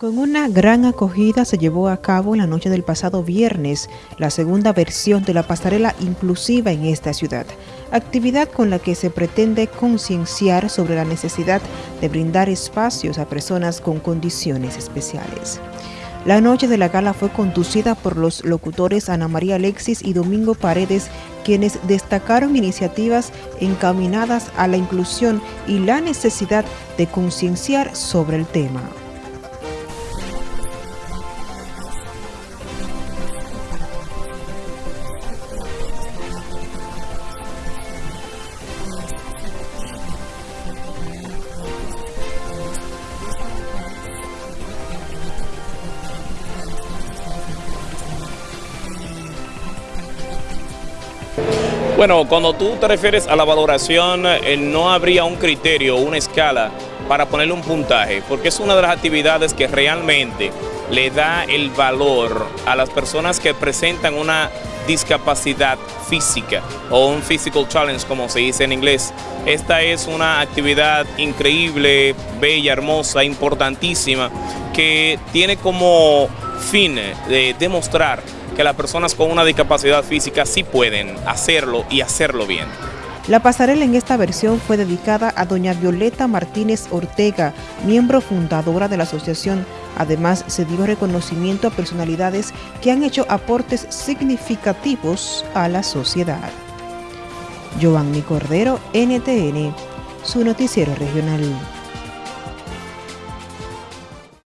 Con una gran acogida se llevó a cabo la noche del pasado viernes la segunda versión de la pasarela inclusiva en esta ciudad, actividad con la que se pretende concienciar sobre la necesidad de brindar espacios a personas con condiciones especiales. La noche de la gala fue conducida por los locutores Ana María Alexis y Domingo Paredes, quienes destacaron iniciativas encaminadas a la inclusión y la necesidad de concienciar sobre el tema. Bueno, cuando tú te refieres a la valoración, eh, no habría un criterio, una escala para ponerle un puntaje, porque es una de las actividades que realmente le da el valor a las personas que presentan una discapacidad física o un physical challenge como se dice en inglés. Esta es una actividad increíble, bella, hermosa, importantísima, que tiene como fin de demostrar que las personas con una discapacidad física sí pueden hacerlo y hacerlo bien. La pasarela en esta versión fue dedicada a doña Violeta Martínez Ortega, miembro fundadora de la asociación. Además, se dio reconocimiento a personalidades que han hecho aportes significativos a la sociedad. Giovanni Cordero, NTN, su noticiero regional.